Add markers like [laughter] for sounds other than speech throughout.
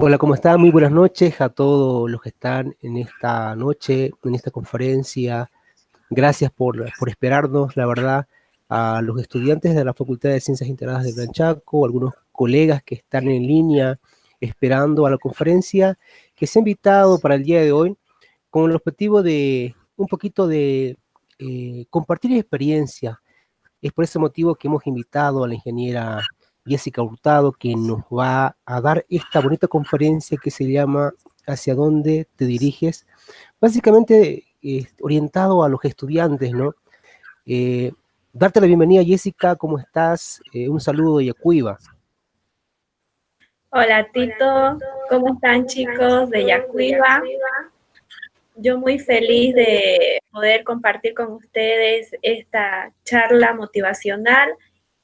Hola, ¿cómo están? Muy buenas noches a todos los que están en esta noche, en esta conferencia. Gracias por, por esperarnos, la verdad, a los estudiantes de la Facultad de Ciencias Integradas de Gran Chaco, algunos colegas que están en línea esperando a la conferencia, que se ha invitado para el día de hoy con el objetivo de un poquito de eh, compartir experiencia. Es por ese motivo que hemos invitado a la ingeniera Jessica Hurtado, que nos va a dar esta bonita conferencia que se llama ¿Hacia dónde te diriges? Básicamente eh, orientado a los estudiantes, ¿no? Eh, darte la bienvenida, Jessica, ¿cómo estás? Eh, un saludo de Yacuiba. Hola, Tito. ¿Cómo están, chicos de Yacuiba? Yo muy feliz de poder compartir con ustedes esta charla motivacional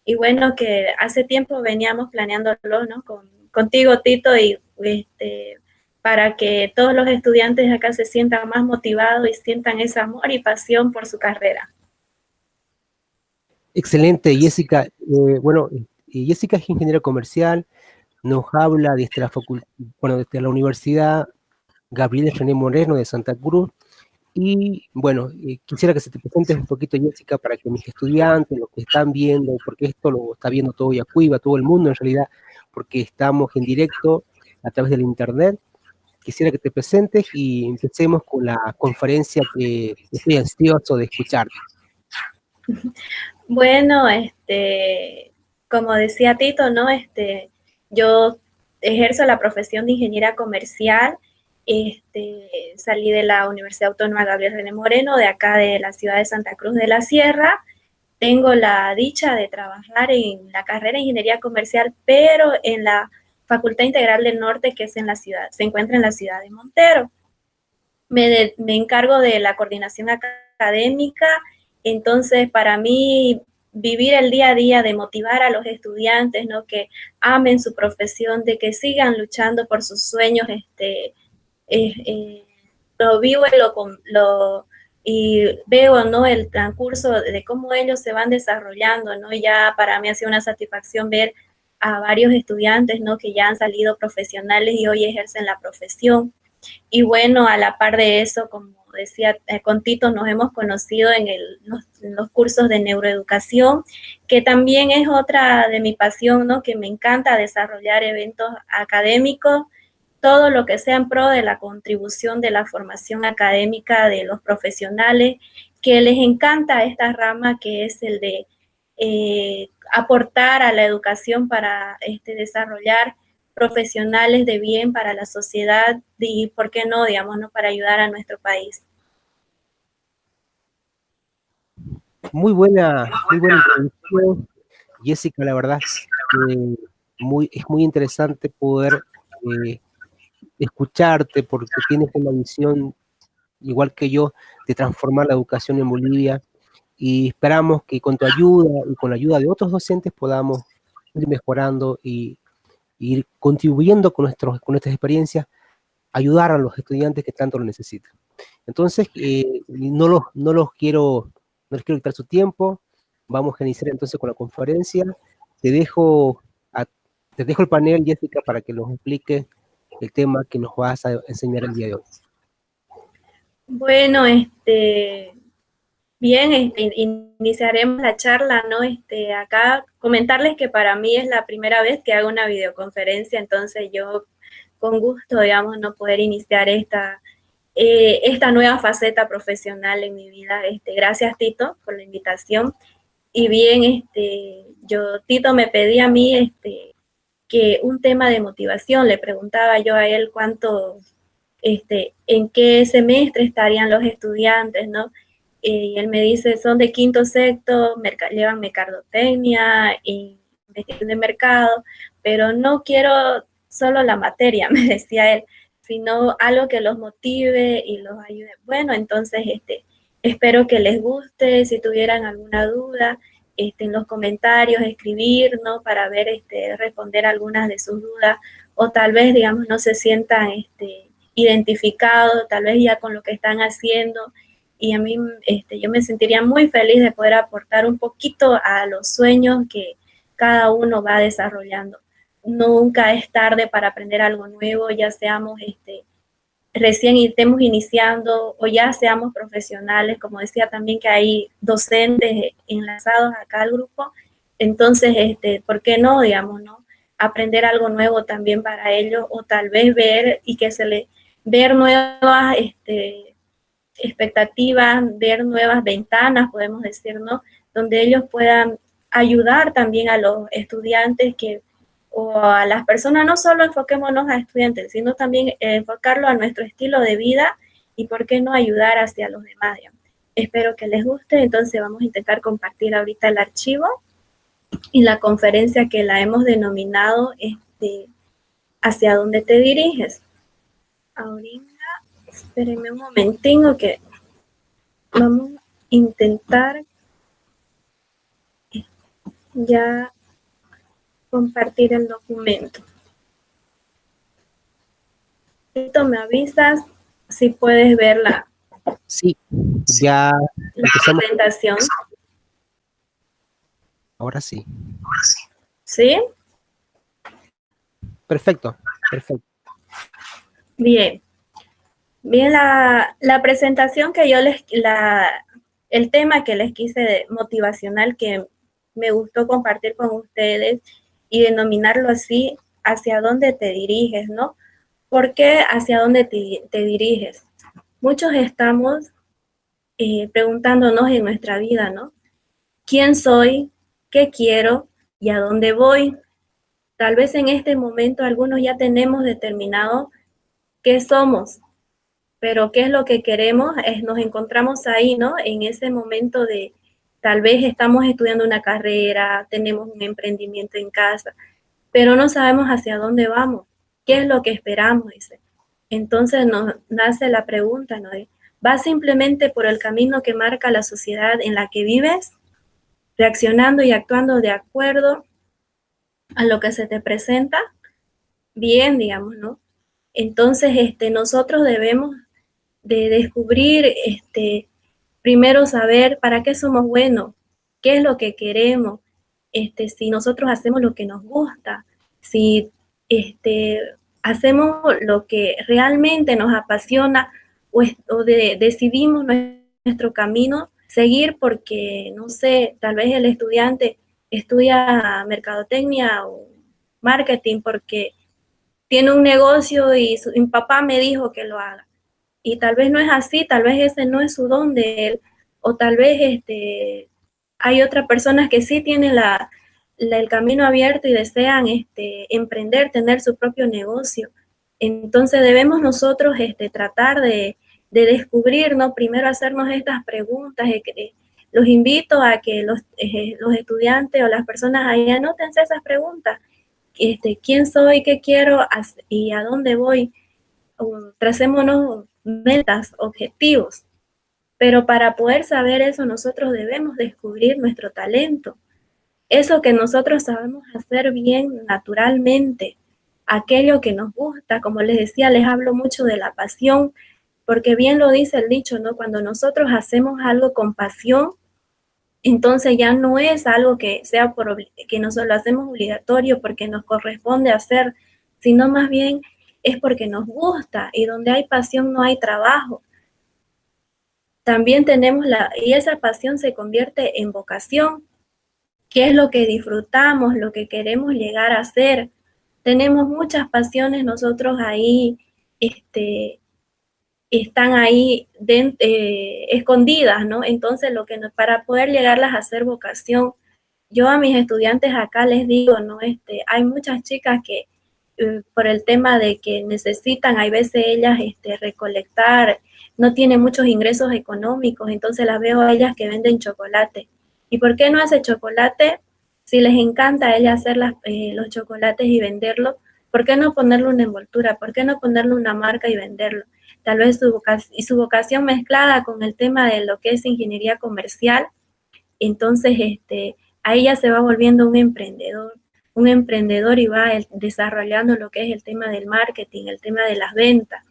y bueno, que hace tiempo veníamos planeándolo, ¿no? Con, contigo, Tito, y este, para que todos los estudiantes acá se sientan más motivados y sientan ese amor y pasión por su carrera. Excelente, Jessica. Eh, bueno, Jessica es ingeniera comercial, nos habla desde la, bueno, desde la Universidad Gabriel René Moreno de Santa Cruz, y bueno, eh, quisiera que se te presentes un poquito, Jessica, para que mis estudiantes, los que están viendo, porque esto lo está viendo todo Yacuiba, todo el mundo en realidad, porque estamos en directo a través del internet, quisiera que te presentes y empecemos con la conferencia que estoy ansioso de escuchar. [laughs] Bueno, este, como decía Tito, ¿no? Este, yo ejerzo la profesión de ingeniera comercial este, salí de la Universidad Autónoma Gabriel René Moreno, de acá de la ciudad de Santa Cruz de la Sierra. Tengo la dicha de trabajar en la carrera de Ingeniería Comercial, pero en la Facultad Integral del Norte, que es en la ciudad, se encuentra en la ciudad de Montero. Me, me encargo de la coordinación académica, entonces para mí vivir el día a día, de motivar a los estudiantes, ¿no? Que amen su profesión, de que sigan luchando por sus sueños, este, eh, lo vivo y, lo, lo, y veo ¿no? el transcurso de cómo ellos se van desarrollando, ¿no? Ya para mí ha sido una satisfacción ver a varios estudiantes, ¿no? Que ya han salido profesionales y hoy ejercen la profesión. Y bueno, a la par de eso, como decía eh, con Tito, nos hemos conocido en, el, en, los, cursos de neuroeducación, que también es otra de mi pasión, ¿no? Que me encanta desarrollar eventos académicos todo lo que sea en pro de la contribución de la formación académica de los profesionales, que les encanta esta rama que es el de eh, aportar a la educación para este, desarrollar profesionales de bien para la sociedad y, ¿por qué no, digamos, no, para ayudar a nuestro país? Muy buena, muy buena introducción, Jessica, la verdad muy, es muy interesante poder eh, escucharte porque tienes una visión, igual que yo, de transformar la educación en Bolivia y esperamos que con tu ayuda y con la ayuda de otros docentes podamos ir mejorando y, ir contribuyendo con, nuestros, con nuestras experiencias, ayudar a los estudiantes que tanto lo necesitan. Entonces, eh, no, los, no los quiero, no les quiero quitar su tiempo, vamos a iniciar entonces con la conferencia. Te dejo, te dejo el panel, Jessica, para que nos explique el tema que nos vas a enseñar el día de hoy. Bueno, este, bien, este, iniciaremos la charla, ¿no? Este, acá comentarles que para mí es la primera vez que hago una videoconferencia, entonces yo con gusto, digamos, no poder iniciar esta, eh, esta nueva faceta profesional en mi vida. Este, gracias, Tito, por la invitación. Y bien, este, yo, Tito me pedía a mí, este, que un tema de motivación. Le preguntaba yo a él cuánto, este, en qué semestre estarían los estudiantes, ¿no? Y él me dice, son de quinto, sexto, llevan mercadotecnia y investigación de mercado, pero no quiero solo la materia, [laughs] me decía él, sino algo que los motive y los ayude. Bueno, entonces, este, espero que les guste, si tuvieran alguna duda, este, en los comentarios, escribir, ¿no? Para ver, este, responder algunas de sus dudas, o tal vez, digamos, no se sientan este, identificados, tal vez ya con lo que están haciendo, y a mí, este, yo me sentiría muy feliz de poder aportar un poquito a los sueños que cada uno va desarrollando. nunca es tarde para aprender algo nuevo, ya seamos este, recién estemos iniciando o ya seamos profesionales, como decía también que hay docentes enlazados acá al grupo, entonces, este, ¿por qué no, digamos, no? Aprender algo nuevo también para ellos o tal vez ver y que se le, ver nuevas este, expectativas, ver nuevas ventanas, podemos decir, ¿no? Donde ellos puedan ayudar también a los estudiantes que o a las personas, no solo enfoquémonos a estudiantes, sino también enfocarlo a nuestro estilo de vida y por qué no ayudar hacia los demás. Espero que les guste, entonces vamos a intentar compartir ahorita el archivo y la conferencia que la hemos denominado este, ¿Hacia dónde te diriges? Ahorita, espérenme un momentinho que vamos a intentar ya compartir el documento. Esto me avisas si puedes verla. Sí, ya la presentación. Ahora sí. ¿Sí? Perfecto, perfecto. Bien. Bien, la, la presentación que yo les, la, el tema que les quise motivacional que me gustó compartir con ustedes y denominarlo así, hacia dónde te diriges, ¿no? ¿Por qué hacia dónde te, diriges? Muchos estamos eh, preguntándonos en nuestra vida, ¿no? ¿Quién soy? ¿Qué quiero? ¿Y a dónde voy? Tal vez en este momento algunos ya tenemos determinado qué somos, pero qué es lo que queremos, es, nos encontramos ahí, ¿no? En ese momento de, Tal vez estamos estudiando una carrera, tenemos un emprendimiento en casa, pero no sabemos hacia dónde vamos, qué es lo que esperamos. Entonces nos nace la pregunta, ¿no? ¿Vas simplemente por el camino que marca la sociedad en la que vives, reaccionando y actuando de acuerdo a lo que se te presenta? Bien, digamos, ¿no? Entonces, este, nosotros debemos de descubrir este, primero saber para qué somos buenos, qué es lo que queremos, este, si nosotros hacemos lo que nos gusta, si este, hacemos lo que realmente nos apasiona o, decidimos nuestro camino, seguir porque, no sé, tal vez el estudiante estudia mercadotecnia o marketing porque tiene un negocio y su papá me dijo que lo haga y tal vez no es así, tal vez ese no es su don de él, o tal vez este, hay otras personas que sí tienen la, el camino abierto y desean este, emprender, tener su propio negocio. Entonces debemos nosotros este, tratar de, descubrir, ¿no? Primero hacernos estas preguntas. los invito a que los, eh, los, estudiantes o las personas ahí anoten esas preguntas. Este, ¿Quién soy? ¿Qué quiero? ¿Y a dónde voy? Tracémonos metas, objetivos. Pero para poder saber eso, nosotros debemos descubrir nuestro talento. Eso que nosotros sabemos hacer bien naturalmente, aquello que nos gusta, como les decía, les hablo mucho de la pasión, porque bien lo dice el dicho, ¿no? Cuando nosotros hacemos algo con pasión, entonces ya no es algo que sea por que nosotros lo hacemos obligatorio porque nos corresponde hacer, sino más bien es porque nos gusta y donde hay pasión no hay trabajo. También tenemos la, y esa pasión se convierte en vocación, que es lo que disfrutamos, lo que queremos llegar a ser. Tenemos muchas pasiones nosotros ahí, este, están ahí eh, escondidas, ¿no? Entonces, lo que para poder llegarlas a ser vocación, yo a mis estudiantes acá les digo, ¿no? Este, hay muchas chicas que por el tema de que necesitan, hay veces ellas este, recolectar, no tienen muchos ingresos económicos, entonces las veo a ellas que venden chocolate. ¿Y por qué no hace chocolate? Si les encanta a ellas hacer eh, los chocolates y venderlo, ¿por qué no ponerle una envoltura? ¿Por qué no ponerle una marca y venderlo? Tal vez su vocación, y su vocación mezclada con el tema de lo que es ingeniería comercial, entonces este, a ella se va volviendo un emprendedor un emprendedor y va desarrollando lo que es el tema del marketing, el tema de las ventas.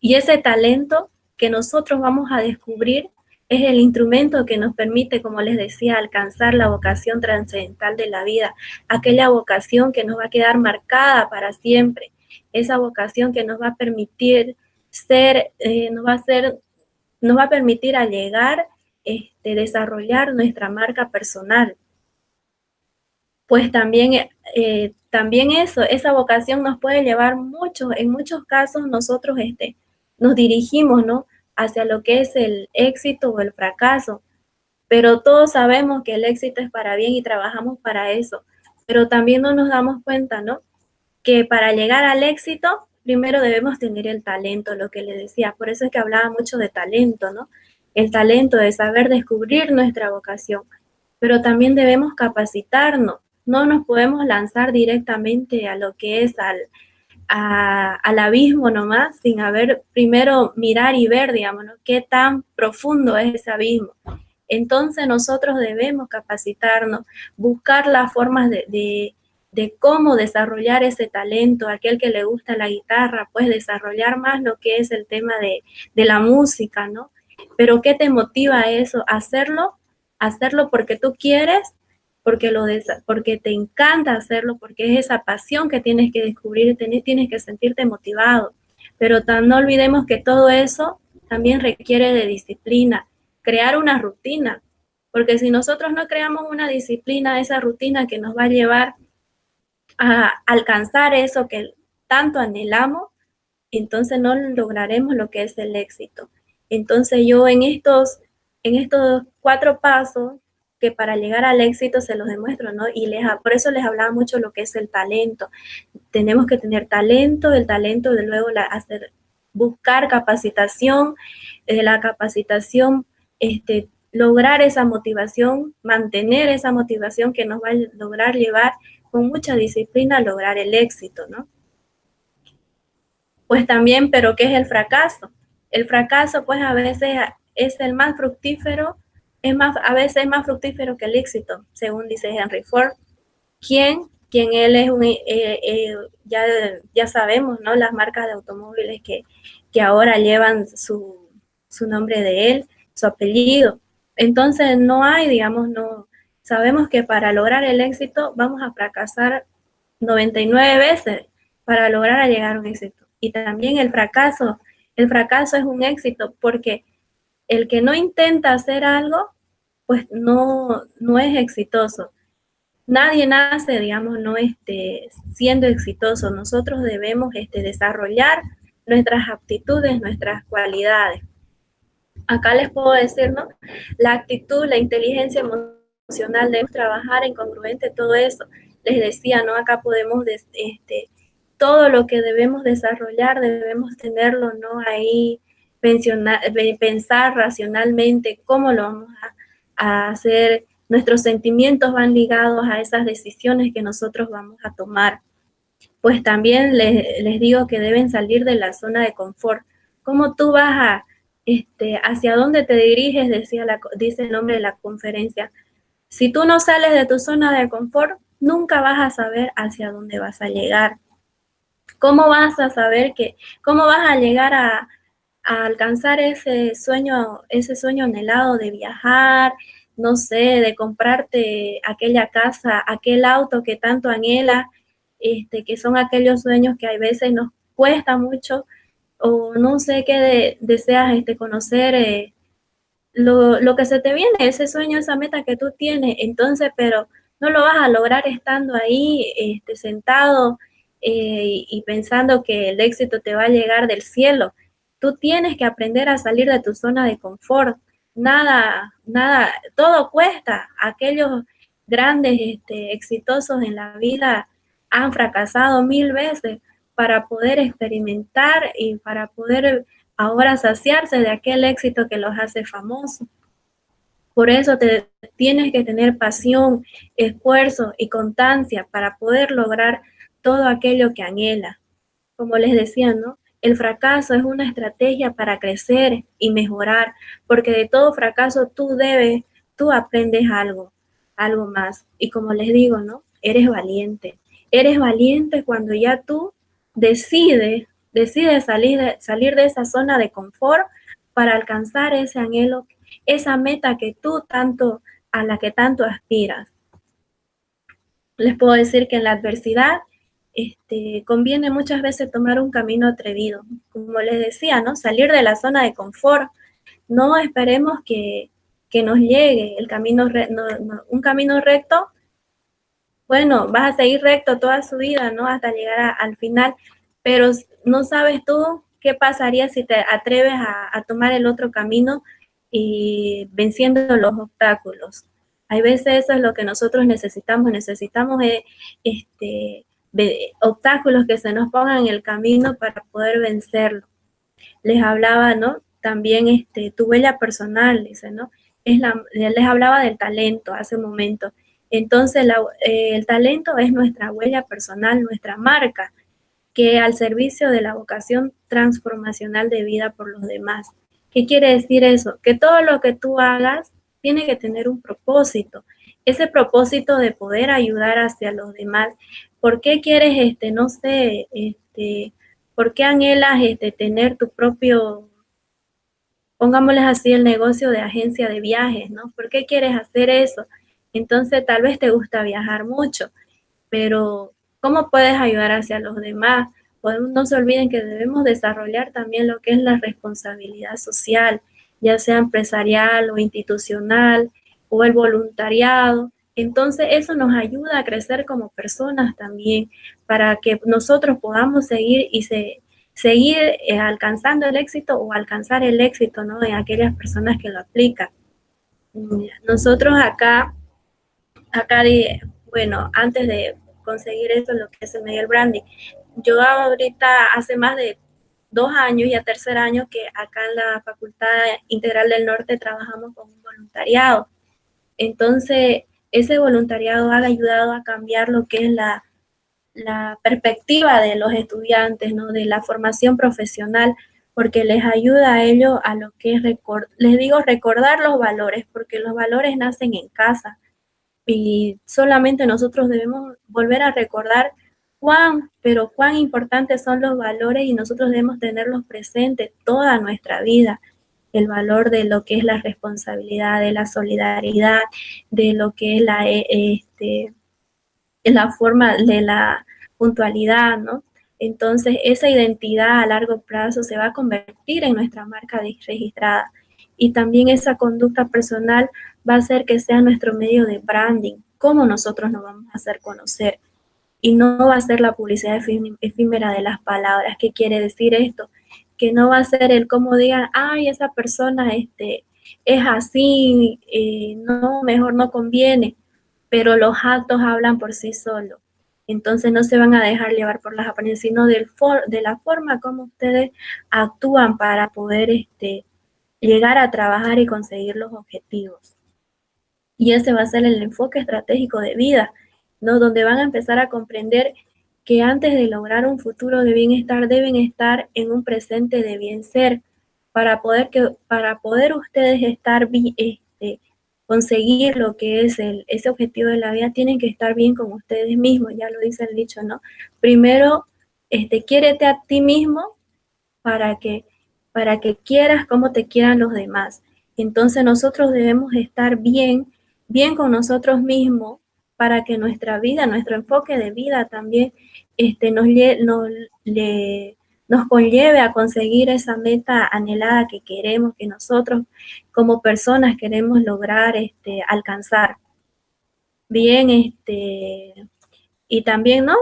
Y ese talento que nosotros vamos a descubrir es el instrumento que nos permite, como les decía, alcanzar la vocación trascendental de la vida, aquella vocación que nos va a quedar marcada para siempre, esa vocación que nos va a permitir ser, eh, nos va a ser, nos va a permitir llegar, este, desarrollar nuestra marca personal. Pues también, eh, también eso, esa vocación nos puede llevar mucho, en muchos casos nosotros este, nos dirigimos, ¿no? hacia lo que es el éxito o el fracaso. Pero todos sabemos que el éxito es para bien y trabajamos para eso. Pero también no nos damos cuenta, ¿no? Que para llegar al éxito, primero debemos tener el talento, lo que le decía. Por eso es que hablaba mucho de talento, ¿no? El talento de saber descubrir nuestra vocación. Pero también debemos capacitarnos. No nos podemos lanzar directamente a lo que es al, al abismo nomás, sin haber primero mirar y ver, digamos, qué tan profundo es ese abismo. Entonces nosotros debemos capacitarnos, buscar las formas de, cómo desarrollar ese talento, aquel que le gusta la guitarra, pues desarrollar más lo que es el tema de, de la música, ¿no? Pero ¿qué te motiva a eso? Hacerlo, hacerlo porque tú quieres porque, lo porque te encanta hacerlo, porque es esa pasión que tienes que descubrir, tienes que sentirte motivado. Pero no olvidemos que todo eso también requiere de disciplina, crear una rutina, porque si nosotros no creamos una disciplina, esa rutina que nos va a llevar a alcanzar eso que tanto anhelamos, entonces no lograremos lo que es el éxito. Entonces yo en estos, en estos cuatro pasos que para llegar al éxito se los demuestro, ¿no? Y les, por eso les hablaba mucho lo que es el talento. Tenemos que tener talento, el talento de luego la, hacer, buscar capacitación, de la capacitación, este, lograr esa motivación, mantener esa motivación que nos va a lograr llevar con mucha disciplina a lograr el éxito, ¿no? Pues también, pero ¿qué es el fracaso? El fracaso, pues a veces es el más fructífero es más, a veces es más fructífero que el éxito, según dice Henry Ford, quien, quien él es un, eh, eh, ya, ya sabemos, ¿no? Las marcas de automóviles que, que ahora llevan su, su nombre de él, su apellido. Entonces no hay, digamos, no, sabemos que para lograr el éxito vamos a fracasar 99 veces para lograr llegar a un éxito. Y también el fracaso, el fracaso es un éxito porque el que no intenta hacer algo pues no, no es exitoso. Nadie nace, digamos, no este, siendo exitoso. Nosotros debemos este, desarrollar nuestras aptitudes, nuestras cualidades. Acá les puedo decir, ¿no? La actitud, la inteligencia emocional, debemos trabajar en congruente todo eso. Les decía, ¿no? Acá podemos, este, todo lo que debemos desarrollar, debemos tenerlo, ¿no? Ahí, pensar racionalmente cómo lo vamos a hacer, nuestros sentimientos van ligados a esas decisiones que nosotros vamos a tomar. Pues también les, digo que deben salir de la zona de confort. ¿Cómo tú vas a, este, hacia dónde te diriges? Decía la, dice el nombre de la conferencia. Si tú no sales de tu zona de confort, nunca vas a saber hacia dónde vas a llegar. ¿Cómo vas a saber que, cómo vas a llegar a, a alcanzar ese sueño, ese sueño anhelado de viajar, no sé, de comprarte aquella casa, aquel auto que tanto anhela, este, que son aquellos sueños que a veces nos cuesta mucho, o no sé qué deseas este, conocer, eh, lo, que se te viene, ese sueño, esa meta que tú tienes, entonces, pero no lo vas a lograr estando ahí, este, sentado eh, y pensando que el éxito te va a llegar del cielo. Tú tienes que aprender a salir de tu zona de confort. Nada, nada, todo cuesta. Aquellos grandes, este, exitosos en la vida han fracasado mil veces para poder experimentar y para poder ahora saciarse de aquel éxito que los hace famosos. Por eso te tienes que tener pasión, esfuerzo y constancia para poder lograr todo aquello que anhela. Como les decía, ¿no? El fracaso es una estrategia para crecer y mejorar, porque de todo fracaso tú debes, tú aprendes algo, algo más. Y como les digo, ¿no? Eres valiente. Eres valiente cuando ya tú decides, decides salir de, salir de esa zona de confort para alcanzar ese anhelo esa meta que tú tanto, a la que tanto aspiras. Les puedo decir que en la adversidad este, conviene muchas veces tomar un camino atrevido. Como les decía, ¿no? Salir de la zona de confort. No esperemos que, nos llegue el camino, un camino recto. Bueno, vas a seguir recto toda su vida, ¿no? Hasta llegar al final, pero no sabes tú qué pasaría si te atreves a, a tomar el otro camino y venciendo los obstáculos. Hay veces eso es lo que nosotros necesitamos, necesitamos eh, este, obstáculos que se nos pongan en el camino para poder vencerlo. Les hablaba, ¿no? También este, tu huella personal, dice, ¿no? Es la, les hablaba del talento hace un momento. Entonces, eh, el talento es nuestra huella personal, nuestra marca, que al servicio de la vocación transformacional de vida por los demás. ¿Qué quiere decir eso? Que todo lo que tú hagas tiene que tener un propósito. Ese propósito de poder ayudar hacia los demás. ¿Por qué quieres, este, no sé, este, por qué anhelas este, tener tu propio, pongámosles así, el negocio de agencia de viajes, ¿no? ¿Por qué quieres hacer eso? Entonces tal vez te gusta viajar mucho, pero ¿cómo puedes ayudar hacia los demás? no se olviden que debemos desarrollar también lo que es la responsabilidad social ya sea empresarial o institucional o el voluntariado. Entonces eso nos ayuda a crecer como personas también para que nosotros podamos seguir y se, seguir eh, alcanzando el éxito o alcanzar el éxito ¿no? en aquellas personas que lo aplican. Nosotros acá, acá, bueno, antes de conseguir esto, lo que es el medio branding, yo ahorita hace más de dos años y a tercer año que acá en la Facultad Integral del Norte trabajamos con un voluntariado. Entonces, ese voluntariado ha ayudado a cambiar lo que es la, la perspectiva de los estudiantes, ¿no? de la formación profesional, porque les ayuda a ellos a lo que es, les digo, recordar los valores, porque los valores nacen en casa y solamente nosotros debemos volver a recordar cuán, pero cuán importantes son los valores y nosotros debemos tenerlos presentes toda nuestra vida. El valor de lo que es la responsabilidad, de la solidaridad, de lo que es la, eh, este, la forma de la puntualidad, ¿no? Entonces, esa identidad a largo plazo se va a convertir en nuestra marca registrada. Y también esa conducta personal va a hacer que sea nuestro medio de branding, cómo nosotros nos vamos a hacer conocer y no va a ser la publicidad efímera de las palabras. ¿Qué quiere decir esto? Que no va a ser el cómo digan, ay, esa persona este, es así, eh, no, mejor no conviene, pero los actos hablan por sí solos. Entonces no se van a dejar llevar por las apariencias, sino del de la forma como ustedes actúan para poder este, llegar a trabajar y conseguir los objetivos. Y ese va a ser el enfoque estratégico de vida donde van a empezar a comprender que antes de lograr un futuro de bienestar deben estar en un presente de bien ser. Para poder que para poder ustedes estar este, conseguir lo que es el, ese objetivo de la vida tienen que estar bien con ustedes mismos ya lo dice el dicho no primero este quiérete a ti mismo para que para que quieras como te quieran los demás. Entonces nosotros debemos estar bien bien con nosotros mismos para que nuestra vida, nuestro enfoque de vida también este, nos, nos, nos conlleve a conseguir esa meta anhelada que queremos, que nosotros como personas queremos lograr este, alcanzar. Bien, este, y también, ¿no?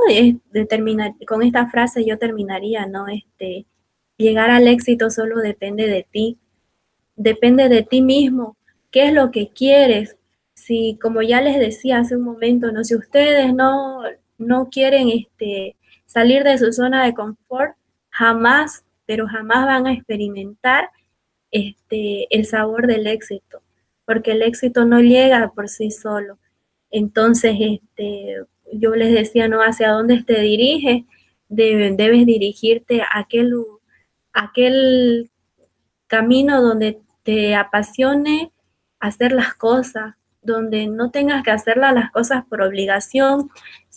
con esta frase yo terminaría, ¿no? Este, llegar al éxito solo depende de ti, depende de ti mismo, qué es lo que quieres, si, como ya les decía hace un momento, ¿no? si ustedes no, no quieren este, salir de su zona de confort, jamás, pero jamás van a experimentar este, el sabor del éxito, porque el éxito no llega por sí solo. Entonces, este, yo les decía, ¿no? Hacia dónde te diriges, debes dirigirte a aquel, aquel camino donde te apasione hacer las cosas, donde no tengas que hacerlas las cosas por obligación,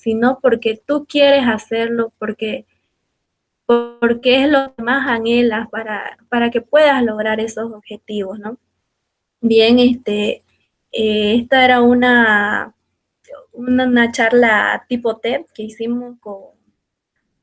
sino porque tú quieres hacerlo, porque, porque es lo que más anhelas para, para que puedas lograr esos objetivos, ¿no? Bien, este, eh, esta era una, una, charla tipo TED que hicimos con,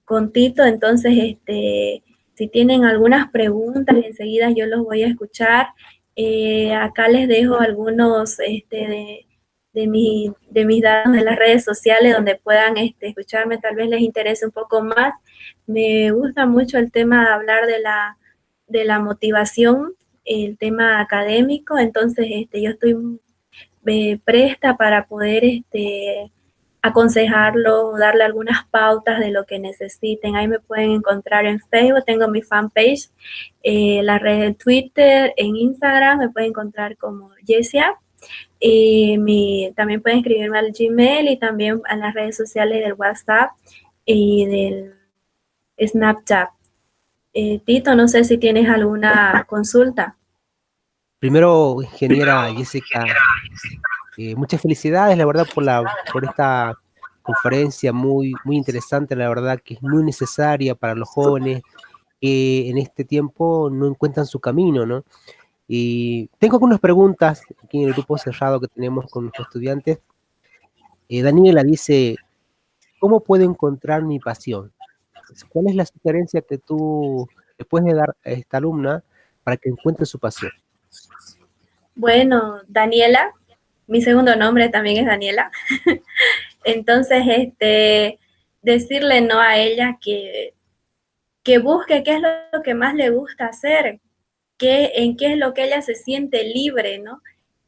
con Tito, entonces este, si tienen algunas preguntas, enseguida yo los voy a escuchar. Eh, acá les dejo algunos este, de, mi, de mis datos de las redes sociales donde puedan este, escucharme, tal vez les interese un poco más. Me gusta mucho el tema de hablar de la, de la motivación, el tema académico, entonces este, yo estoy eh, presta para poder este, aconsejarlo, darle algunas pautas de lo que necesiten. Ahí me pueden encontrar en Facebook, tengo mi fanpage, eh, la red de Twitter, en Instagram, me pueden encontrar como Jessia. mi, también pueden escribirme al Gmail y también a las redes sociales del WhatsApp y del Snapchat. Eh, Tito, no sé si tienes alguna consulta. Primero, ingeniera Jessica, eh, muchas felicidades, la verdad, por, la, por esta conferencia muy, muy interesante, la verdad que es muy necesaria para los jóvenes que en este tiempo no encuentran su camino, ¿no? Y tengo algunas preguntas aquí en el grupo cerrado que tenemos con nuestros estudiantes. Eh, Daniela dice, ¿cómo puedo encontrar mi pasión? ¿Cuál es la sugerencia que tú le puedes dar a esta alumna para que encuentre su pasión? Bueno, Daniela, mi segundo nombre también es Daniela. [laughs] Entonces, este, decirle no a ella que, que busque qué es lo que más le gusta hacer, en qué es lo que ella se siente libre, ¿no?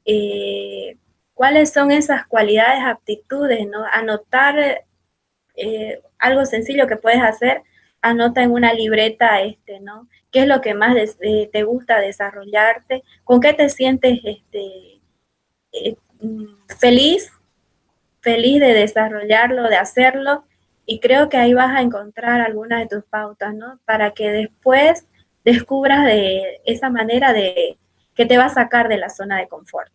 Eh, cuáles son esas cualidades, aptitudes, ¿no? Anotar eh, algo sencillo que puedes hacer, anota en una libreta, este, ¿no? ¿Qué es lo que más eh, te gusta desarrollarte? ¿Con qué te sientes este, eh, feliz? Feliz de desarrollarlo, de hacerlo. Y creo que ahí vas a encontrar algunas de tus pautas, ¿no? Para que después descubras de esa manera de que te va a sacar de la zona de confort.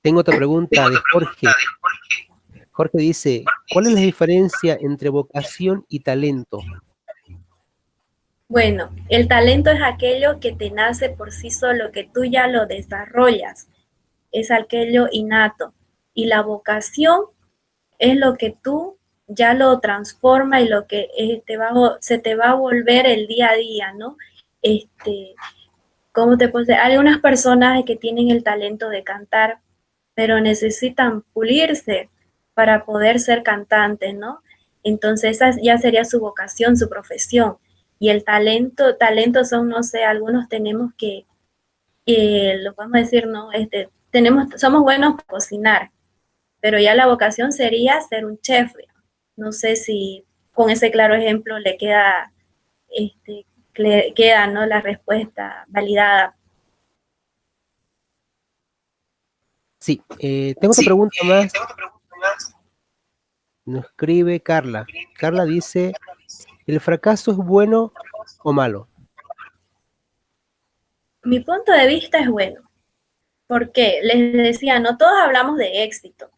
Tengo otra pregunta de Jorge. Jorge dice, ¿cuál es la diferencia entre vocación y talento? Bueno, el talento es aquello que te nace por sí solo, que tú ya lo desarrollas, es aquello innato. Y la vocación es lo que tú ya lo transforma y lo que eh, te va, se te va a volver el día a día, ¿no? Este, ¿cómo te puedo Hay personas que tienen el talento de cantar, pero necesitan pulirse para poder ser cantante, ¿no? Entonces esa ya sería su vocación, su profesión. Y el talento, talento son, no sé, algunos tenemos que, lo podemos decir, ¿no? Este, tenemos, somos buenos para cocinar, pero ya la vocación sería ser un chef. No sé si con ese claro ejemplo le queda, este, queda, ¿no? La respuesta validada. Sí, eh, tengo otra pregunta más. Nos escribe Carla. Carla dice, ¿el fracaso es bueno o malo? Mi punto de vista es bueno. Porque les decía, no todos hablamos de éxito,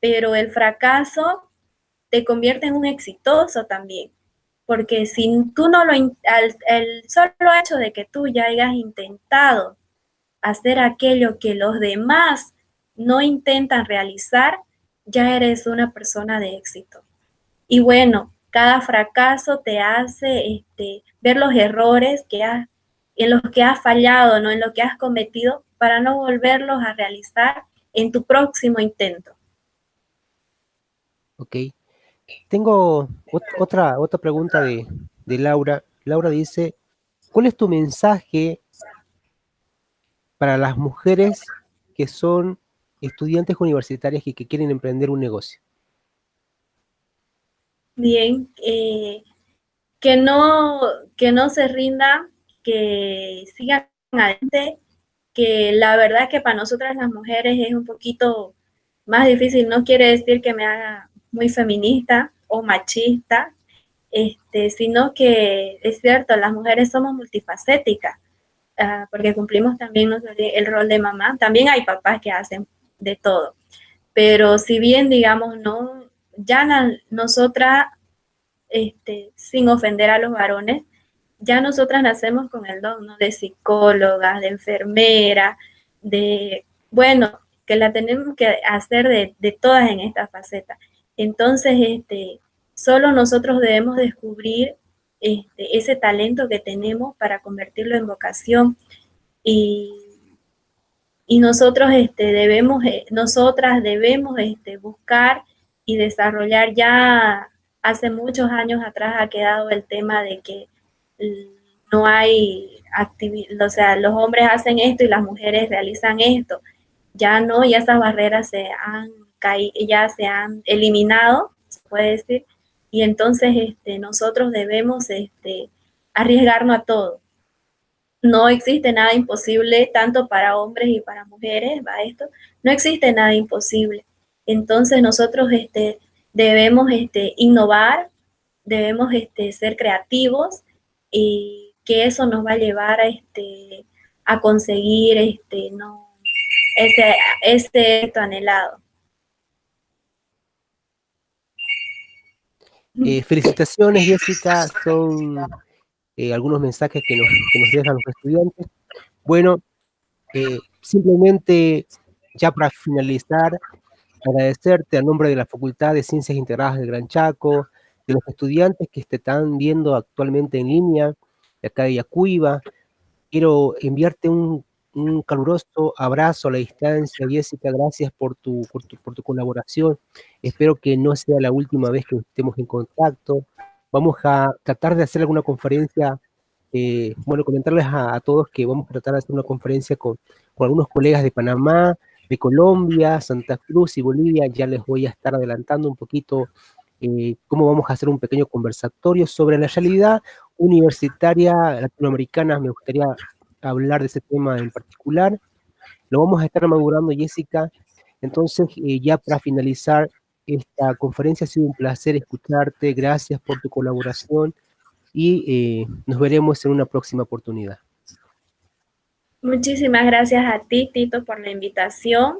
pero el fracaso te convierte en un exitoso también. Porque si tú no lo, el solo hecho de que tú ya hayas intentado hacer aquello que los demás no intentan realizar, ya eres una persona de éxito. Y bueno, cada fracaso te hace este, ver los errores que en los que has fallado, ¿no? en lo que has cometido, para no volverlos a realizar en tu próximo intento. Ok. Tengo otra, otra pregunta de, de Laura. Laura dice, ¿cuál es tu mensaje para las mujeres que son estudiantes universitarias que, quieren emprender un negocio? Bien, eh, que, no, que no se rinda, que sigan adelante, que la verdad que para nosotras las mujeres es un poquito más difícil, no quiere decir que me haga muy feminista o machista, este, sino que es cierto, las mujeres somos multifacéticas, ah, porque cumplimos también el rol de mamá. También hay papás que hacen de todo. Pero si bien, digamos, no, ya nosotras, este, sin ofender a los varones, ya nosotras nacemos con el don. De psicóloga, de enfermera, de, bueno, que la tenemos que hacer de, de todas en esta faceta. Entonces, este, solo nosotros debemos descubrir este, ese talento que tenemos para convertirlo en vocación y, y nosotros este, debemos, eh, nosotras debemos este, buscar y desarrollar ya hace muchos años atrás ha quedado el tema de que no hay actividad, o sea, los hombres hacen esto y las mujeres realizan esto. Ya no, ya esas barreras se han ya se han eliminado, se puede decir, y entonces este, nosotros debemos este, arriesgarnos a todo. No existe nada imposible, tanto para hombres y para mujeres, va esto, no existe nada imposible. Entonces nosotros este, debemos este, innovar, debemos este, ser creativos y que eso nos va a llevar a, este, a conseguir este, no, ese, ese anhelado. Eh, felicitaciones, Jessica, son eh, algunos mensajes que nos, que nos dejan los estudiantes. Bueno, eh, simplemente ya para finalizar, agradecerte a nombre de la Facultad de Ciencias Integradas del Gran Chaco, de los estudiantes que te están viendo actualmente en línea, de acá de. Quiero enviarte un, caluroso abrazo a la distancia, Jessica, gracias por tu, por tu, por tu colaboración. Espero que no sea la última vez que estemos en contacto. Vamos a tratar de hacer alguna conferencia, eh, bueno, comentarles a, todos que vamos a tratar de hacer una conferencia con, con algunos colegas de Panamá, de Colombia, Santa Cruz y Bolivia. Ya les voy a estar adelantando un poquito eh, cómo vamos a hacer un pequeño conversatorio sobre la realidad universitaria latinoamericana. Me gustaría hablar de ese tema en particular. Lo vamos a estar madurando, Jessica. Entonces, eh, ya para finalizar esta conferencia, ha sido un placer escucharte. Gracias por tu colaboración y eh, nos veremos en una próxima oportunidad. Muchísimas gracias a ti, Tito, por la invitación.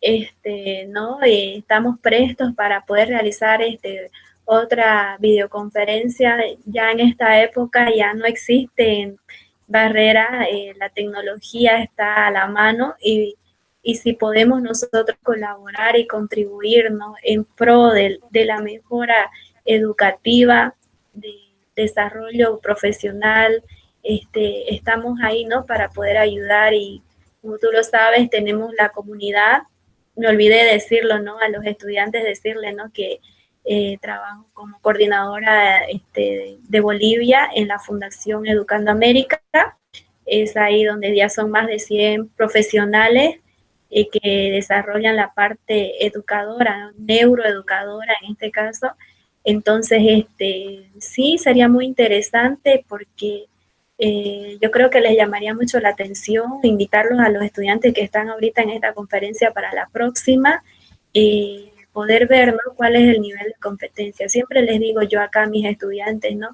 Este, ¿no? estamos prestos para poder realizar este, otra videoconferencia. Ya en esta época ya no existen barreras, eh, la tecnología está a la mano y, y, si podemos nosotros colaborar y contribuir en pro de, de la mejora educativa, de desarrollo profesional, este, estamos ahí, ¿no? Para poder ayudar y como tú lo sabes, tenemos la comunidad, me olvidé decirlo, ¿no? A los estudiantes decirle, ¿no? Que eh, trabajo como coordinadora este, de Bolivia en la Fundación Educando América. Es ahí donde ya son más de 100 profesionales eh, que desarrollan la parte educadora, neuroeducadora en este caso. Entonces, este, sí, sería muy interesante porque eh, yo creo que les llamaría mucho la atención invitarlos a los estudiantes que están ahorita en esta conferencia para la próxima, poder ver ¿no? cuál es el nivel de competencia. Siempre les digo yo acá a mis estudiantes, ¿no?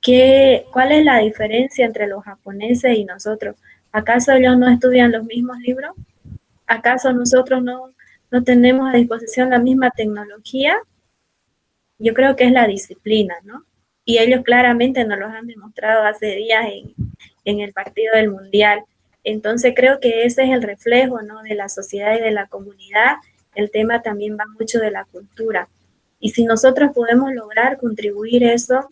¿Qué, ¿Cuál es la diferencia entre los japoneses y nosotros? ¿Acaso ellos no estudian los mismos libros? ¿Acaso nosotros no, no tenemos a disposición la misma tecnología? Yo creo que es la disciplina, ¿no? y ellos claramente nos los han demostrado hace días en, el partido del Mundial. Entonces creo que ese es el reflejo ¿no? de la sociedad y de la comunidad. El tema también va mucho de la cultura. Y si nosotros podemos lograr contribuir eso,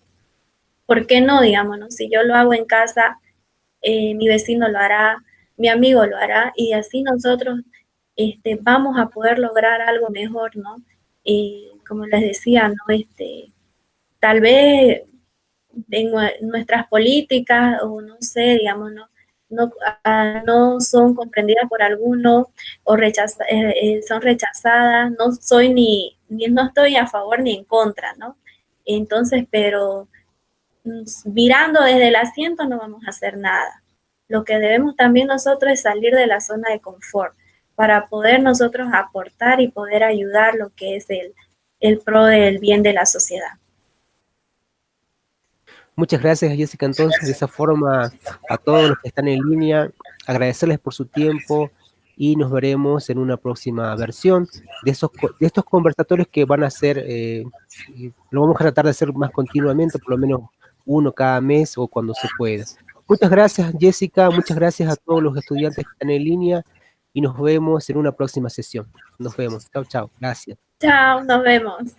¿por qué no? Digamos, si yo lo hago en casa, eh, mi vecino lo hará, mi amigo lo hará, y así nosotros este, vamos a poder lograr algo mejor, ¿no? Y como les decía, ¿no? Este, tal vez en nuestras políticas o no sé, digamos, no, no, ah, no son comprendidas por algunos o eh, eh, son rechazadas, no soy ni, ni, no estoy a favor ni en contra, ¿no? Entonces, pero mm, mirando desde el asiento no vamos a hacer nada. Lo que debemos también nosotros es salir de la zona de confort para poder nosotros aportar y poder ayudar lo que es el, el pro del bien de la sociedad. Muchas gracias, Jessica. Entonces, de esa forma, a todos los que están en línea, agradecerles por su tiempo y nos veremos en una próxima versión de, esos, de estos conversatorios que van a ser, eh, lo vamos a tratar de hacer más continuamente, por lo menos uno cada mes o cuando se pueda. Muchas gracias, Jessica. Muchas gracias a todos los estudiantes que están en línea y nos vemos en una próxima sesión. Nos vemos. Chao, chao. Gracias. Chao, nos vemos.